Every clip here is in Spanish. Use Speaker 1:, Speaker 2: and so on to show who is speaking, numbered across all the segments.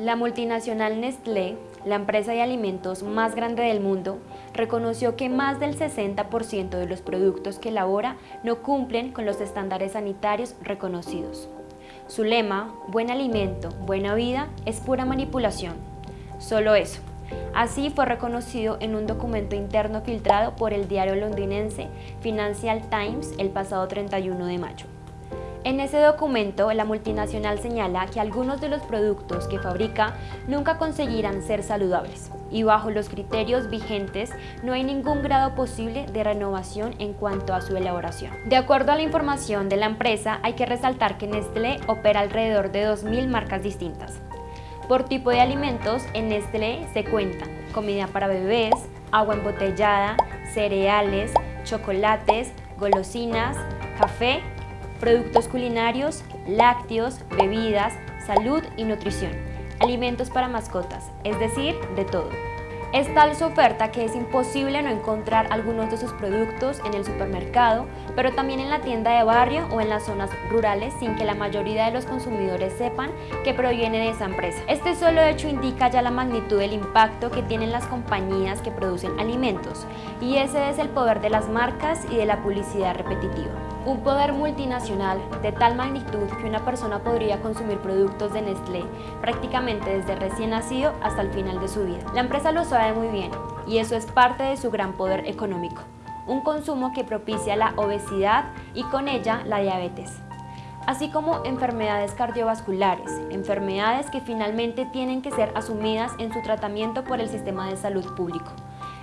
Speaker 1: La multinacional Nestlé, la empresa de alimentos más grande del mundo, reconoció que más del 60% de los productos que elabora no cumplen con los estándares sanitarios reconocidos. Su lema, buen alimento, buena vida, es pura manipulación. Solo eso. Así fue reconocido en un documento interno filtrado por el diario londinense Financial Times el pasado 31 de mayo. En ese documento, la multinacional señala que algunos de los productos que fabrica nunca conseguirán ser saludables y bajo los criterios vigentes no hay ningún grado posible de renovación en cuanto a su elaboración. De acuerdo a la información de la empresa, hay que resaltar que Nestlé opera alrededor de 2.000 marcas distintas. Por tipo de alimentos, en Nestlé se cuentan comida para bebés, agua embotellada, cereales, chocolates, golosinas, café productos culinarios, lácteos, bebidas, salud y nutrición, alimentos para mascotas, es decir, de todo. Es tal su oferta que es imposible no encontrar algunos de sus productos en el supermercado, pero también en la tienda de barrio o en las zonas rurales sin que la mayoría de los consumidores sepan que proviene de esa empresa. Este solo hecho indica ya la magnitud del impacto que tienen las compañías que producen alimentos, y ese es el poder de las marcas y de la publicidad repetitiva. Un poder multinacional de tal magnitud que una persona podría consumir productos de Nestlé prácticamente desde recién nacido hasta el final de su vida. La empresa lo sabe muy bien y eso es parte de su gran poder económico. Un consumo que propicia la obesidad y con ella la diabetes así como enfermedades cardiovasculares, enfermedades que finalmente tienen que ser asumidas en su tratamiento por el sistema de salud público.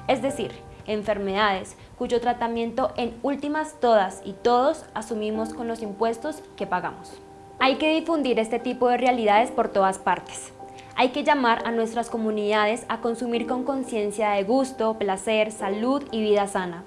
Speaker 1: Es decir, enfermedades cuyo tratamiento en últimas todas y todos asumimos con los impuestos que pagamos. Hay que difundir este tipo de realidades por todas partes. Hay que llamar a nuestras comunidades a consumir con conciencia de gusto, placer, salud y vida sana.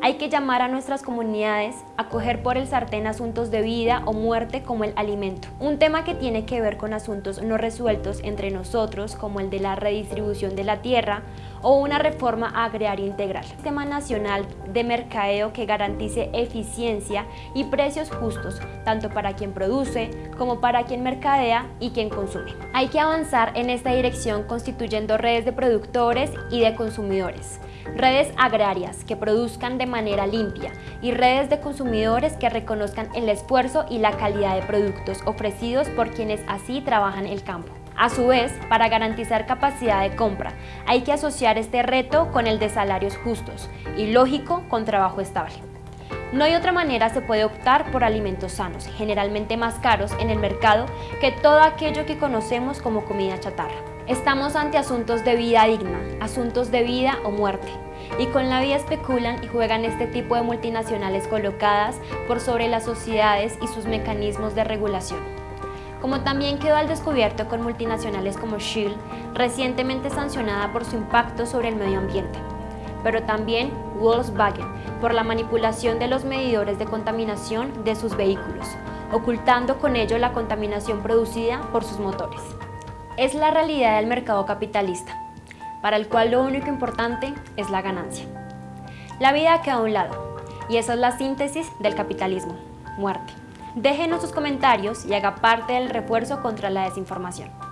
Speaker 1: Hay que llamar a nuestras comunidades a coger por el sartén asuntos de vida o muerte como el alimento. Un tema que tiene que ver con asuntos no resueltos entre nosotros como el de la redistribución de la tierra o una reforma agraria integral. Sistema nacional de mercadeo que garantice eficiencia y precios justos tanto para quien produce como para quien mercadea y quien consume. Hay que avanzar en esta dirección constituyendo redes de productores y de consumidores redes agrarias que produzcan de manera limpia y redes de consumidores que reconozcan el esfuerzo y la calidad de productos ofrecidos por quienes así trabajan el campo. A su vez, para garantizar capacidad de compra, hay que asociar este reto con el de salarios justos y lógico con trabajo estable. No hay otra manera se puede optar por alimentos sanos, generalmente más caros en el mercado que todo aquello que conocemos como comida chatarra. Estamos ante asuntos de vida digna, asuntos de vida o muerte, y con la vida especulan y juegan este tipo de multinacionales colocadas por sobre las sociedades y sus mecanismos de regulación. Como también quedó al descubierto con multinacionales como Shell, recientemente sancionada por su impacto sobre el medio ambiente, pero también Volkswagen por la manipulación de los medidores de contaminación de sus vehículos, ocultando con ello la contaminación producida por sus motores es la realidad del mercado capitalista, para el cual lo único importante es la ganancia. La vida queda a un lado, y esa es la síntesis del capitalismo, muerte. Déjenos sus comentarios y haga parte del refuerzo contra la desinformación.